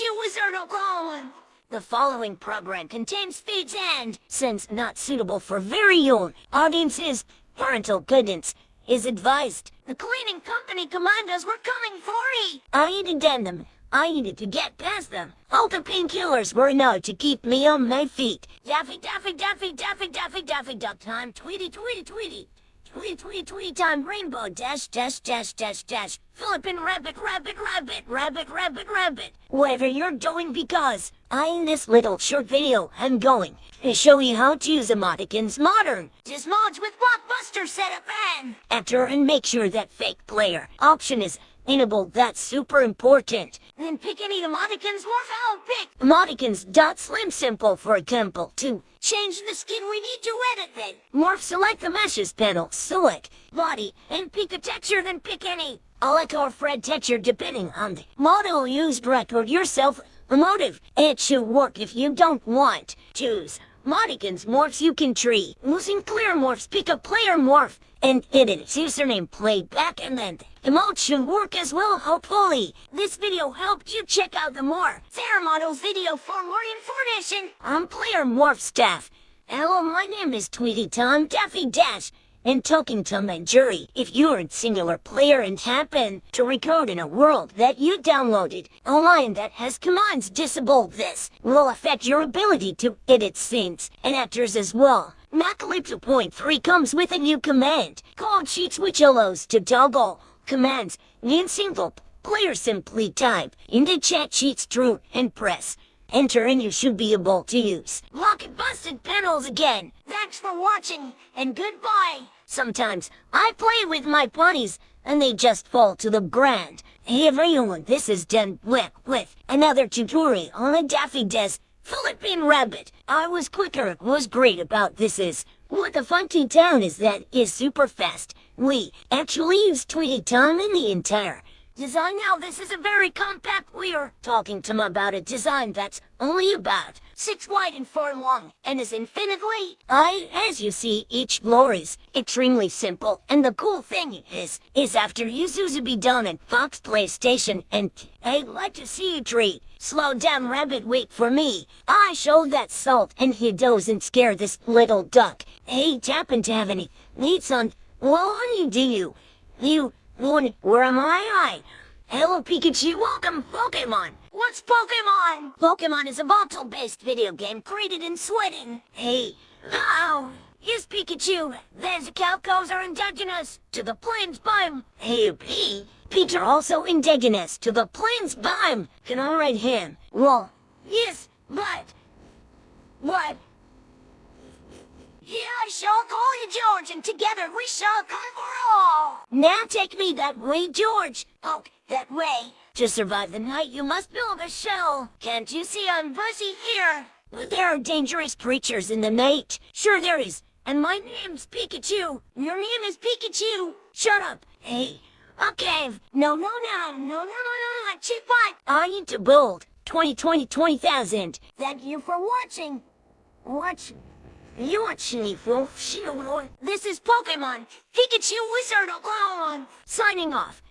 Pikachu Wizard. The following program contains feeds and, since not suitable for very young audiences, parental guidance is advised. The cleaning company command us we're coming for ye. I needed them. I needed to get past them. All the painkillers were enough to keep me on my feet. Daffy, Daffy, Daffy, Daffy, Daffy, Daffy, Duck time. Tweety, tweety, tweety. Tweet, tweet, tweet time, rainbow, dash, dash, dash, dash, dash. Philippine rabbit, rabbit, rabbit, rabbit, rabbit, rabbit. Whatever you're doing because I in this little short video I'm going to show you how to use emoticons modern. Just mods with Blockbuster setup and enter and make sure that fake player option is enabled. That's super important. Then pick any emoticons more valid pick. Emoticons dot slim simple for example to change the skin we need to edit then. Morph select the meshes panel, select body, and pick a texture then pick any. Like our Fred texture depending on the model used record yourself motive. It should work if you don't want. Choose Modicons morphs you can tree. Using clear morphs, pick a player morph and edit its username playback and then the emote should work as well hopefully. This video helped you check out the more Sarah Models video for more information. I'm player morph staff. Hello, my name is Tweety Tom Daffy Dash and talking to my jury. If you're a singular player and happen to record in a world that you downloaded, a line that has commands disable this will affect your ability to edit scenes and actors as well. Macalypso Point 3 comes with a new command called Sheets which allows to toggle commands in single player simply type into chat sheets true and press enter and you should be able to use. Lock busted panels again. Thanks for watching and goodbye. Sometimes I play with my ponies and they just fall to the ground. Hey everyone, this is Den with, with another tutorial on a Daffy Des Philippine Rabbit. I was quicker, was great about this is. What the funky town is that is super fast. We actually use Tweety Tom in the entire design now. This is a very compact. We're talking to him about a design that's only about six wide and four long, and is infinitely. I, as you see, each floor is extremely simple. And the cool thing is, is after you be done at Fox PlayStation, and I'd like to see you treat. Slow down, rabbit, wait for me. I showed that salt, and he doesn't scare this little duck. Hey, happen to have any needs on? Well, honey, do you? You Lord, where am I? I Hello, Pikachu. Welcome, Pokemon. What's Pokemon? Pokemon is a volatile-based video game created in Sweden. Hey. Oh. Yes, Pikachu. These Calcos are indigenous to the plains biome. Hey, P. Peter also indigenous to the plains biome. Can I write him? Well, yes, but... What? Yeah, I shall call you George, and together we shall conquer all. Now take me that way, George. Oh, that way. To survive the night, you must build a shell. Can't you see I'm busy here? But There are dangerous creatures in the night. Sure there is. And my name's Pikachu. Your name is Pikachu. Shut up. Hey, cave. No, no, no, no, no, no, no, no, cheap what? I need to build. 2020, 20,000. Thank you for watching. Watch. You're Chief Wolf This is Pokemon Pikachu Wizard Alone signing off.